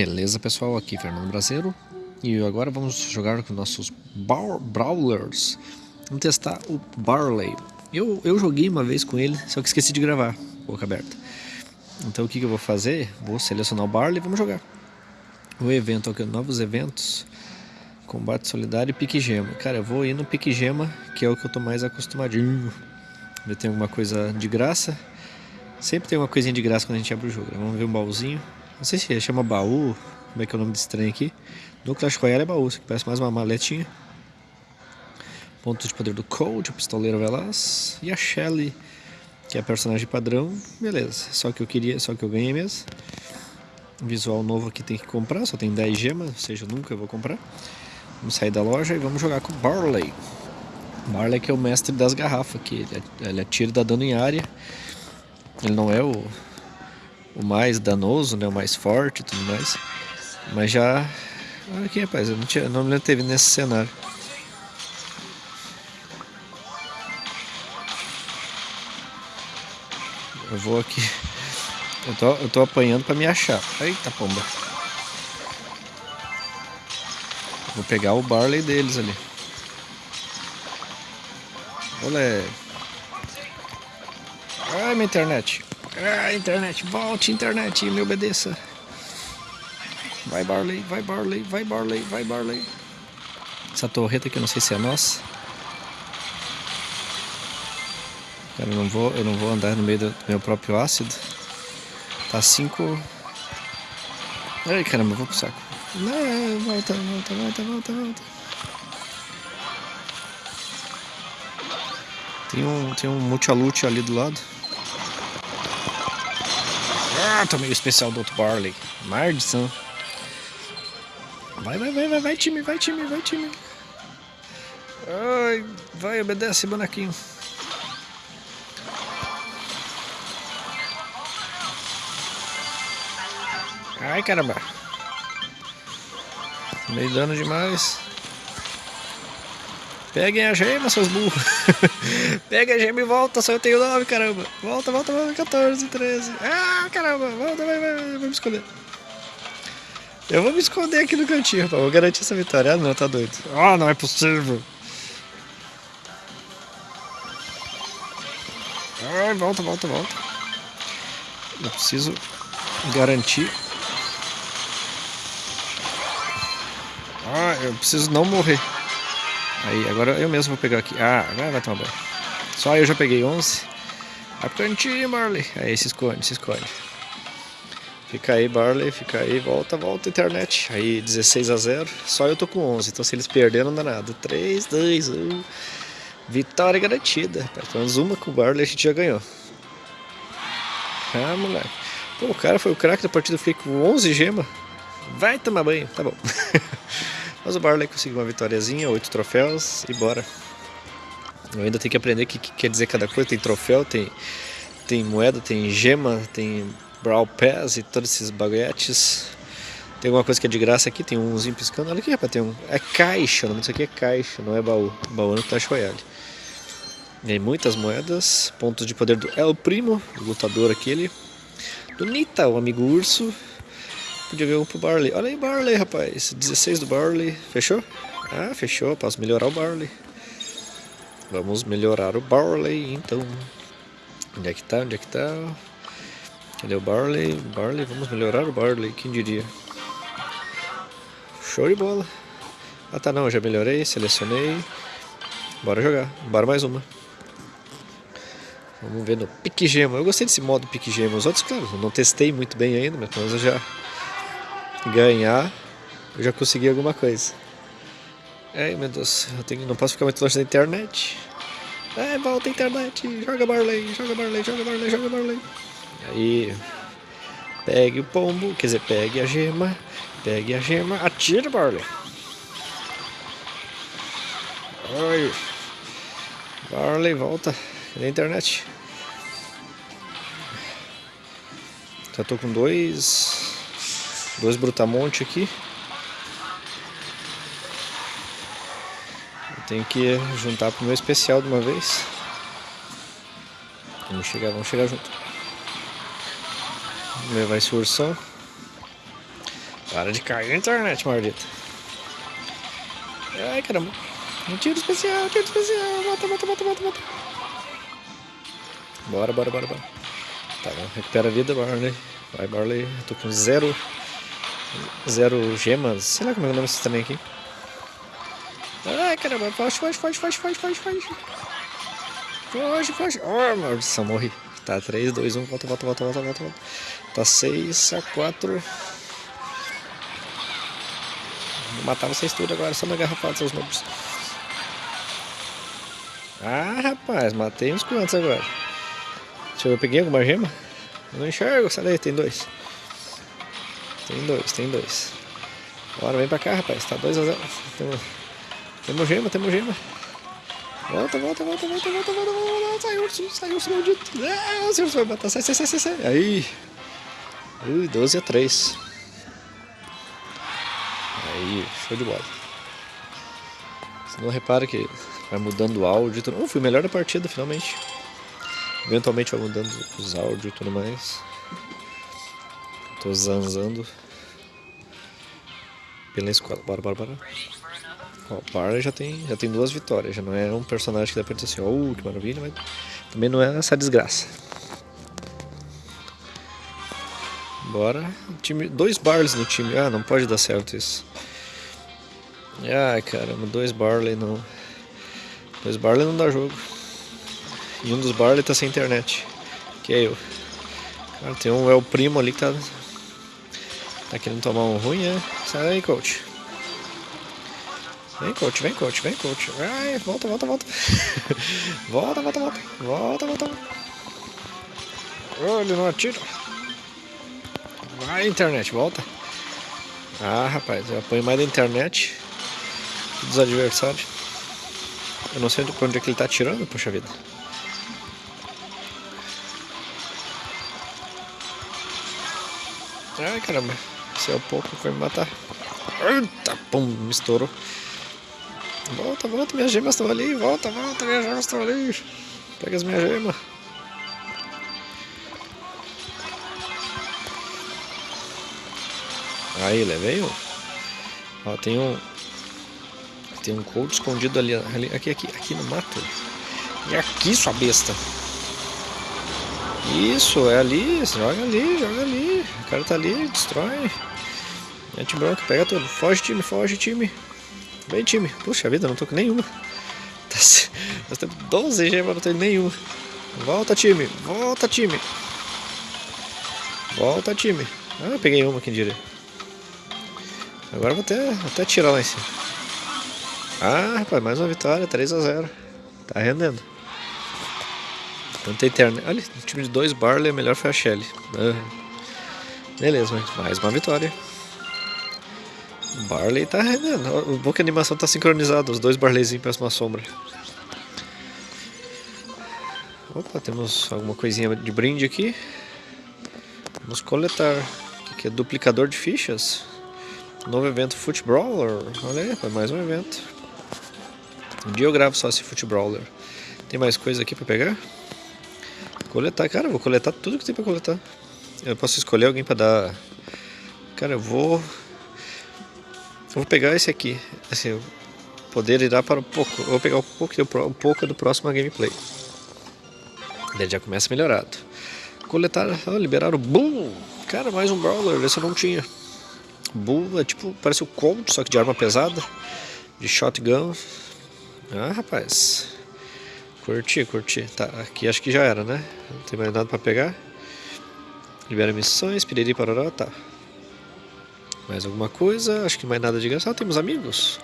Beleza pessoal, aqui Fernando Brasileiro. E agora vamos jogar com nossos Brawlers. Vamos testar o Barley. Eu, eu joguei uma vez com ele, só que esqueci de gravar, boca aberta. Então o que, que eu vou fazer? Vou selecionar o Barley e vamos jogar. O evento aqui, novos eventos. Combate solidário e pique gema. Cara, eu vou ir no pique gema, que é o que eu tô mais acostumadinho. Ver tem alguma coisa de graça. Sempre tem uma coisinha de graça quando a gente abre o jogo né? Vamos ver um baúzinho não sei se chama baú, como é que é o nome desse trem aqui. No Clash Royale é baú, isso aqui parece mais uma maletinha. Ponto de poder do Cold, o pistoleiro veloz. E a Shelly, que é a personagem padrão. Beleza, só que eu queria, só que eu ganhei mesmo. Visual novo aqui tem que comprar, só tem 10 gemas, ou seja, nunca vou comprar. Vamos sair da loja e vamos jogar com Barley. Barley que é o mestre das garrafas aqui, ele atira e dá dano em área. Ele não é o o mais danoso, né, o mais forte e tudo mais. Mas já... Olha aqui, rapaz, eu não, tinha, não me teve nesse cenário. Eu vou aqui... Eu tô, eu tô apanhando pra me achar. Eita, pomba. Vou pegar o Barley deles ali. Olé. Ai, minha internet. Ah, internet, volte internet, me obedeça. Vai Barley, vai Barley, vai Barley, vai Barley. Essa torreta aqui eu não sei se é nossa. Cara, eu não vou, eu não vou andar no meio do meu próprio ácido. Tá 5. Ai caramba, vou pro saco. Não, volta, volta, volta, volta, volta. Tem um, tem um multialute ali do lado. Ah, tomei o especial do outro Barley. Maldição. Vai, vai, vai, vai, vai, time, vai, time, vai, time. Ai, vai, obedece, bonequinho. Ai, caramba. Meio dano demais. Peguem a gema, seus burros. Pega a gema e volta, só eu tenho 9, caramba. Volta, volta, volta, 14, 13. Ah, caramba, volta, vai, vai, vai, me esconder. Eu vou me esconder aqui no cantinho, rapaz. Vou garantir essa vitória. Ah, não, tá doido. Ah, não é possível. Ai, volta, volta, volta. Eu preciso garantir. Ah, eu preciso não morrer. Aí, agora eu mesmo vou pegar aqui. Ah, agora vai tomar banho. Só eu já peguei 11. Vai pro cantinho, Barley. Aí, se esconde, se esconde. Fica aí, Barley, fica aí, volta, volta, internet. Aí, 16 a 0. Só eu tô com 11, então se eles perderem não dá nada. 3, 2, 1. Vitória garantida. Pelo menos uma com o Barley a gente já ganhou. Ah, moleque. Pô, o cara foi o craque da partida, eu fiquei com 11 gemas. Vai tomar banho, tá bom. Mas o Barley conseguiu uma vitóriazinha, oito troféus e bora. Eu ainda tenho que aprender o que, que, quer dizer cada coisa. Tem troféu, tem, tem moeda, tem gema, tem Brawl Pass e todos esses baguetes. Tem alguma coisa que é de graça aqui, tem umzinho piscando. Olha aqui, rapaz, tem um. É caixa, o nome disso aqui é caixa, não é baú. Baú no Clash Royale. Tem muitas moedas, pontos de poder do El Primo, lutador aquele. Do Nita, o amigo urso. Podia ver um pro Barley. Olha aí, Barley, rapaz. 16 do Barley. Fechou? Ah, fechou. Posso melhorar o Barley. Vamos melhorar o Barley, então. Onde é que tá? Onde é que tá? Cadê o Barley? Barley, vamos melhorar o Barley. Quem diria? Show de bola. Ah, tá, não. Já melhorei, selecionei. Bora jogar. Bora mais uma. Vamos ver no Pique Gema. Eu gostei desse modo Pique Gema. Os outros, claro, não testei muito bem ainda, mas eu já ganhar, eu já consegui alguma coisa. Ai meu Deus, eu tenho, não posso ficar muito longe da internet. É, volta a internet, joga Barley, joga Barley, joga Barley, joga Barley. Aí, pegue o pombo, quer dizer, pegue a gema, pegue a gema, atira Barley. Ai, Barley, volta na internet. Já tô com dois Dois brutamonte aqui. Eu tenho que juntar pro meu especial de uma vez. Vamos chegar, vamos chegar junto. Vamos levar esse ursão. Para de cair na internet, maldito. Ai, caramba. Um tiro especial, um tiro especial. Mata, mata, mata, mata, mata. Bora, bora, bora, bora. Tá, recupera a vida, Barley. Vai, Barley. Eu tô com zero... Zero gemas. Sei lá como é o nome desse também aqui. Ai, caramba. Foge, foge, foge, foge, foge, foge, foge. Foge, foge. Oh, maldição, morri. Tá, 3, 2, 1. Volta, volta, volta, volta, volta. Tá 6 a 4. Vou matar vocês tudo agora, só na garrafada, seus nobres. Ah, rapaz, matei uns quantos agora. Deixa eu ver, eu peguei alguma gema? Eu não enxergo, sai daí, tem dois. Tem dois, tem dois. Bora, vem pra cá, rapaz, tá 2 a 0. Temos, gema, temos gema. Volta, volta, volta, volta, volta, volta, volta, sai urso, sai urso maldito. O urso vai matar, sai, sai, sai, sai, sai. Aí. Ui, 12 a 3. Aí, show de bola. Você não repara que vai mudando o áudio. Uh, fui melhor da partida, finalmente. Eventualmente vai mudando os áudios e tudo mais. Tô zanzando. Pela escola. Bora, bora, bora. Ó, o Barley já tem, já tem duas vitórias. Já não é um personagem que dá pra dizer assim, oh, que maravilha, mas também não é essa desgraça. Bora. Time, dois Barleys no time. Ah, não pode dar certo isso. Ai, caramba, dois Barley não. Dois Barley não dá jogo. E um dos Barley tá sem internet. Que é eu. Cara, tem um é o primo ali que tá. Tá querendo tomar um ruim, é? Sai daí, coach. Vem, coach, vem, coach, vem, coach. Ai, volta, volta, volta. volta, volta, volta. Volta, volta. Oh, ele não atira. Vai, internet, volta. Ah, rapaz, eu apanho mais da internet dos adversários. Eu não sei de onde é que ele tá atirando, poxa vida. Ai, caramba. O pouco vai me matar. Eita, pum, me estourou. Volta, volta, minhas gemas estão ali. Volta, volta, minhas gemas estão ali. Pega as minhas gemas. Aí, levei um. Ó, tem um... Tem um escondido ali, ali. Aqui, aqui, aqui no mato. E aqui, sua besta. Isso, é ali. Joga ali, joga ali. O cara tá ali, destrói. Mete branco, pega tudo. Foge, time, foge, time. Vem, time. Puxa vida, não tô com nenhuma. Tá Nós temos 12 gemas, não tenho nenhuma. Volta, time. Volta, time. Volta, time. Ah, eu peguei uma, quem diria. Agora vou até, até tirar lá em cima. Ah, rapaz, mais uma vitória, 3 a 0 Tá rendendo. Tanta internet. Olha, o time de dois Barley, melhor foi a Shelly. Beleza, mais uma vitória. Barley tá rendendo. O bom que a animação tá sincronizada, os dois Barleyzinhos para uma sombra. Opa, temos alguma coisinha de brinde aqui. Vamos coletar. O que é duplicador de fichas? Novo evento Foot Brawler. Olha aí, mais um evento. Um dia eu gravo só esse Foot Brawler. Tem mais coisa aqui pra pegar? Coletar, cara, vou coletar tudo que tem pra coletar. Eu posso escolher alguém pra dar. Cara, eu vou. Vou pegar esse aqui. Assim, o poder irá para o pouco. Vou pegar o pouco, o pouco do próximo gameplay. Daí já começa melhorado. Coletar, oh, liberar o Boom! Cara, mais um Brawler, esse eu não tinha. Bull é tipo, parece o Colt, só que de arma pesada, de shotgun. Ah, rapaz. Curti, curti. Tá, aqui acho que já era, né? Não tem mais nada pra pegar. Libera missões, piriri parará, tá. Mais alguma coisa? Acho que mais nada de graça. Ah, temos amigos.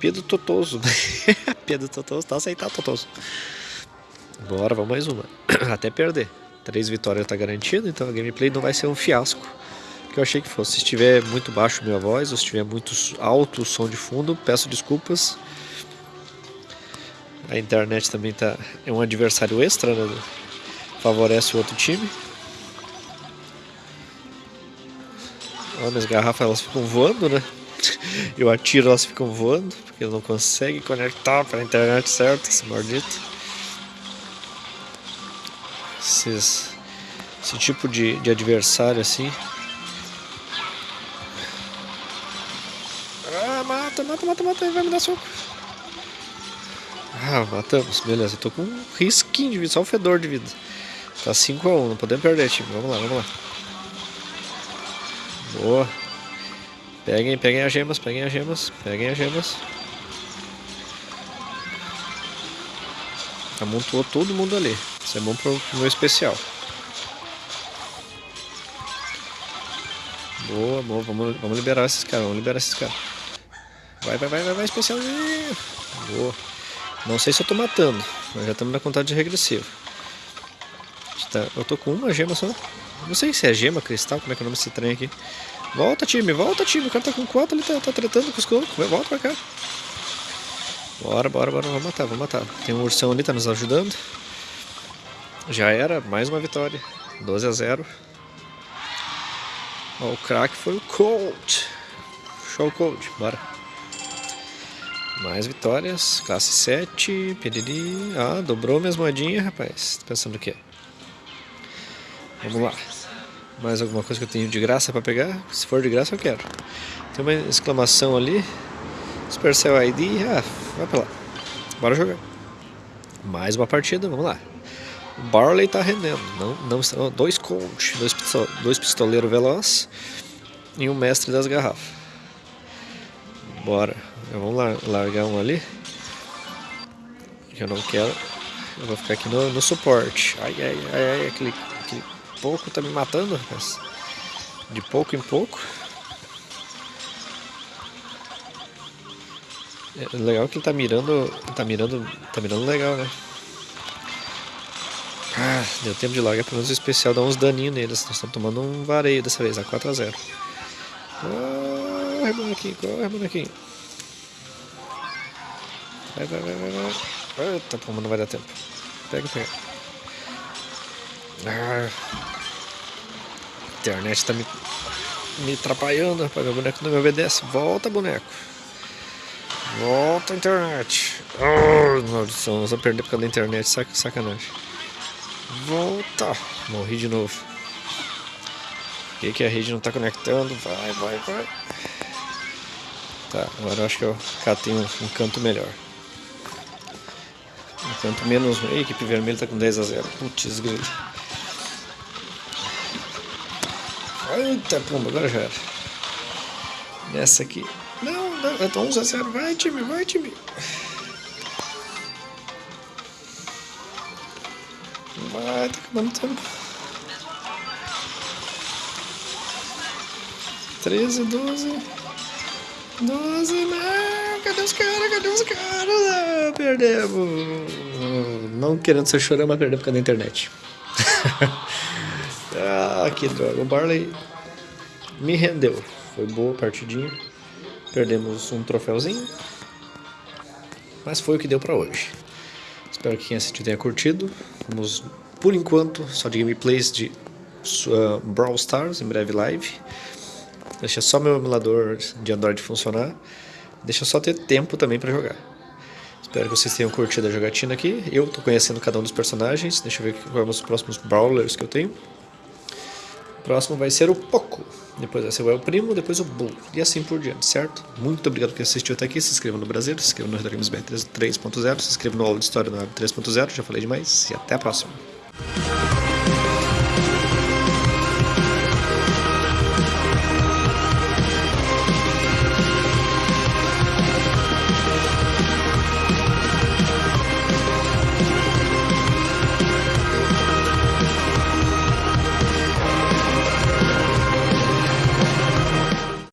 Pedro Totoso. Pedro Totoso, tá aceitar Totoso. Bora, vamos mais uma. Até perder. Três vitórias tá garantido, então a gameplay não vai ser um fiasco que eu achei que fosse. Se estiver muito baixo minha voz, ou se estiver muito alto o som de fundo, peço desculpas. A internet também tá, é um adversário extra, né? favorece o outro time. Olha, minhas garrafas elas ficam voando, né? Eu atiro, elas ficam voando, porque não consegue conectar para a internet certa, esse maldito. Esses, esse tipo de, de adversário assim Ah, mata, mata, mata, mata, vai me dar soco. Ah, matamos, beleza. Eu tô com um risquinho de vida, só o fedor de vida. Tá 5x1, não podemos perder, time. Vamos lá, vamos lá. Boa. Peguem, peguem as gemas, peguem as gemas, peguem as gemas. Amontoou todo mundo ali. Isso é bom pro, meu especial. Boa, boa. Vamos, vamos liberar esses caras, vamos liberar esses caras. Vai, vai, vai, vai, vai, especial. Boa. Não sei se eu tô matando, mas já estamos na contagem regressiva. Eu tô com uma gema só. Não sei se é gema, cristal, como é que é o nome desse trem aqui. Volta, time, volta, time. O cara tá com quatro, ele tá, tá tretando com os cocos. Volta pra cá. Bora, bora, bora. Vamos matar, vamos matar. Tem um ursão ali, tá nos ajudando. Já era, mais uma vitória. 12 a 0. Ó, o craque foi o Colt. Show Colt, bora. Mais vitórias, classe 7, piriri. Ah, dobrou minhas moedinhas, rapaz. Tá pensando o quê? Vamos lá. Mais alguma coisa que eu tenho de graça para pegar? Se for de graça, eu quero. Tem uma exclamação ali. Supercell ID. Ah, vai pra lá. Bora jogar. Mais uma partida, vamos lá. O Barley tá rendendo. Não, não, dois coach, dois, dois pistoleiros veloz e um mestre das garrafas. Bora. Vamos largar um ali. Eu não quero. Eu vou ficar aqui no, no suporte. Ai, ai, ai, ai, aquele pouco tá me matando, rapaz. De pouco em pouco. É legal que ele tá mirando. Tá mirando. Tá mirando legal, né? Ah, deu tempo de largar pelo menos o especial, dá uns daninhos neles. Nós estamos tomando um vareio dessa vez, a 4x0. Corre, bonequinho, corre, bonequinho. Vai, vai, vai, vai, vai. Eita, pô, não vai dar tempo. Pega, pega. Ah. Internet tá me, me atrapalhando, rapaz. Meu boneco não me obedece. Volta, boneco. Volta, internet. Maldição, nós vamos perder por causa da internet. Sac sacanagem. Volta. Morri de novo. Por que, que a rede não tá conectando? Vai, vai, vai. Tá, agora eu acho que eu catei um, um canto melhor. Enquanto menos. A equipe vermelha tá com 10 a 0. Putz, grilo. Eita, pomba, agora já era. Nessa aqui. Não, não, tá 11 a 0. Vai, time, vai, time. Vai, tá acabando o tempo. 13, 12. 12, não, cadê os caras? Cadê os caras? Ah, perdemos. Não querendo ser chorando, mas perdemos por causa da internet. ah, que droga. O Barley me rendeu. Foi boa a partidinha. Perdemos um troféuzinho. Mas foi o que deu pra hoje. Espero que quem assistiu tenha curtido. Vamos, por enquanto, só de gameplays de uh, Brawl Stars, em breve live. Deixa só meu emulador de Android funcionar. Deixa só ter tempo também para jogar. Espero que vocês tenham curtido a jogatina aqui. Eu tô conhecendo cada um dos personagens. Deixa eu ver quais são os próximos Brawlers que eu tenho. Próximo vai ser o Poco. Depois vai ser o El Primo, depois o Bull. E assim por diante, certo? Muito obrigado por assistiu até aqui. Se inscreva no Brasil, se inscreva no BR 3.0, se inscreva no Aula de História no Web 3.0. Já falei demais. E até a próxima.